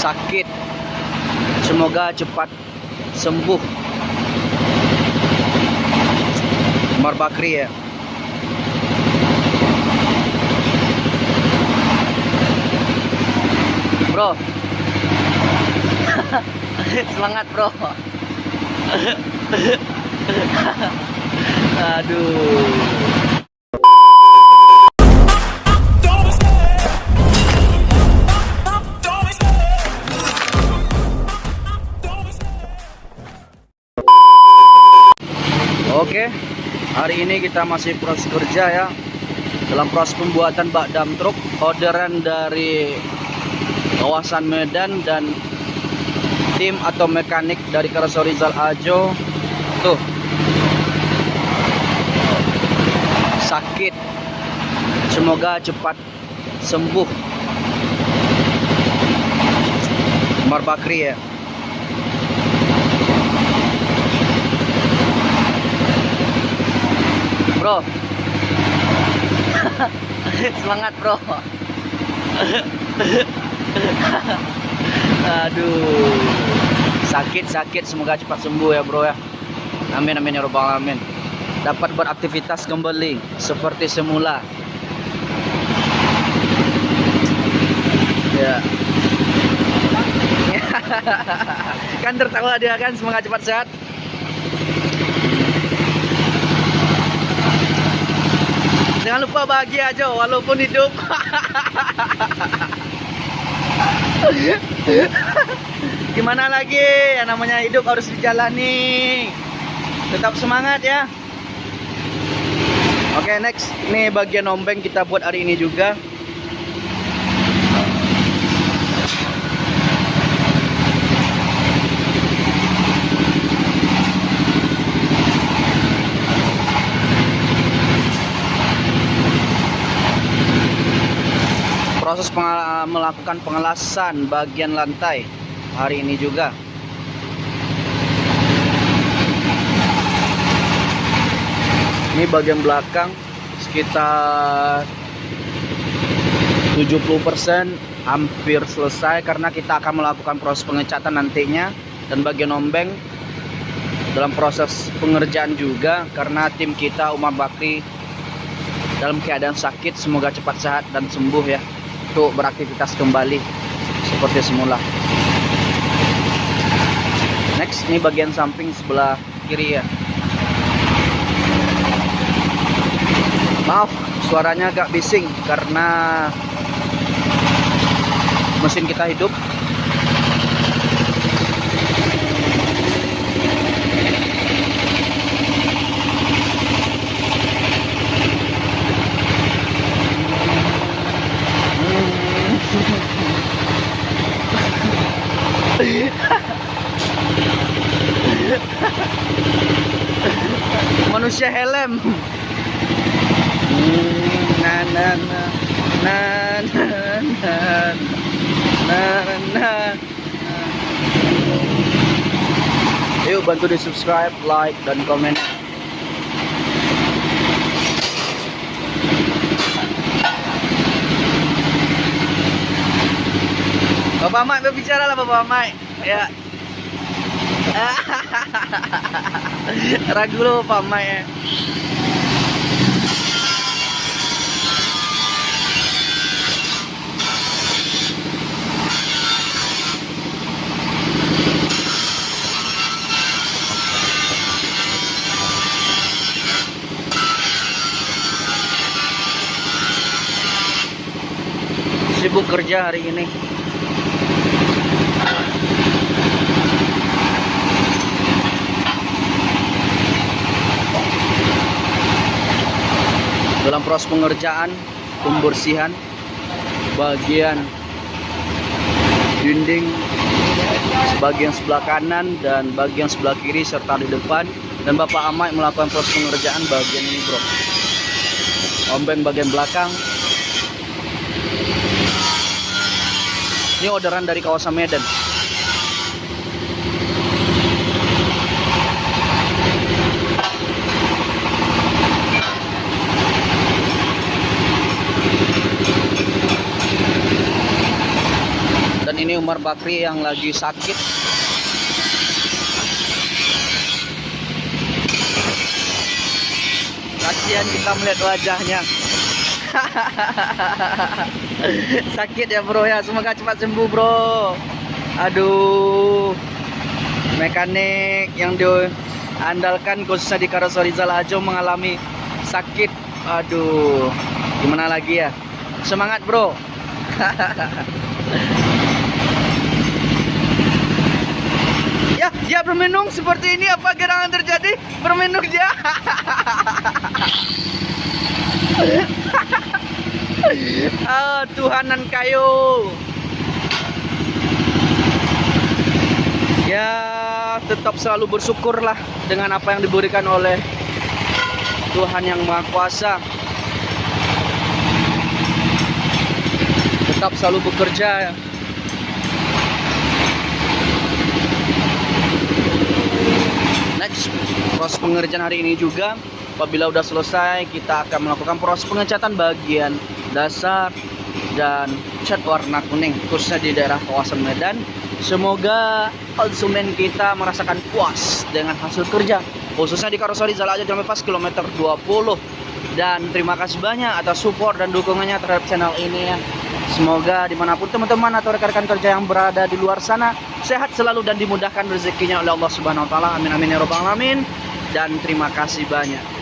sakit. Semoga cepat sembuh. Umar Bakri ya. Bro. Semangat bro. Aduh hari ini kita masih proses kerja ya. Dalam proses pembuatan bak dam truk orderan dari kawasan Medan dan tim atau mekanik dari Karaso Rizal Ajo. Tuh. Sakit. Semoga cepat sembuh. Umar Bakri ya bro. Semangat bro. Aduh. Sakit sakit. Semoga cepat sembuh ya bro ya. Amin amin ya robbal alamin. Dapat beraktivitas kembali seperti semula. Ya. Kan tertawa dia kan? Semoga cepat sehat Jangan lupa bahagia aja walaupun hidup. Gimana lagi? Yang namanya hidup harus dijalani. Tetap semangat ya. Oke, next. Ini bagian ombeng kita buat hari ini juga. Proses pengala- melakukan pengelasan bagian lantai hari ini juga. Ini bagian belakang sekitar 70% hampir selesai karena kita akan melakukan proses pengecatan nantinya dan bagian ombeng dalam proses pengerjaan juga karena tim kita Umar Bakri dalam keadaan sakit. Semoga cepat sehat dan sembuh ya untuk beraktivitas kembali seperti semula. Next, ini bagian samping sebelah kiri ya. Maaf, suaranya agak bising karena mesin kita hidup. Manusia helm. Yuk bantu di subscribe, like, dan komen. Bapak Mike berbicara lah Bapak Mike. Ya. Ragu lo ya. Sibuk kerja hari ini. Dalam proses pengerjaan pembersihan bagian dinding bagian sebelah kanan dan bagian sebelah kiri serta di depan. Dan Bapak Amai melakukan proses pengerjaan bagian ini bro. Ombeng bagian belakang. Ini orderan dari kawasan Medan ini Umar Bakri yang lagi sakit. Kasihan kita melihat wajahnya. Sakit ya bro ya. Semoga cepat sembuh bro. Aduh. Mekanik yang diandalkan khususnya di Karoseri Zalajo mengalami sakit. Aduh. Gimana lagi ya? Semangat bro ya dia bermenung seperti ini apa gerangan terjadi? Bermenung dia ah, Tuhanan kayu. Ya tetap selalu bersyukurlah dengan apa yang diberikan oleh Tuhan yang Maha Kuasa. Tetap selalu bekerja next. Proses pengerjaan hari ini juga apabila sudah selesai kita akan melakukan proses pengecatan bagian dasar dan cat warna kuning khususnya di daerah kawasan Medan. Semoga konsumen kita merasakan puas dengan hasil kerja khususnya di Karoseri Zalaja Jambe Pas kilometer 20 dan terima kasih banyak atas support dan dukungannya terhadap channel ini ya Semoga di mana pun teman-teman atau rekan-rekan kerja yang berada di luar sana sehat selalu dan dimudahkan rezekinya oleh Allah Subhanahu Wa Taala. Amin amin ya robbal alamin. Dan terima kasih banyak.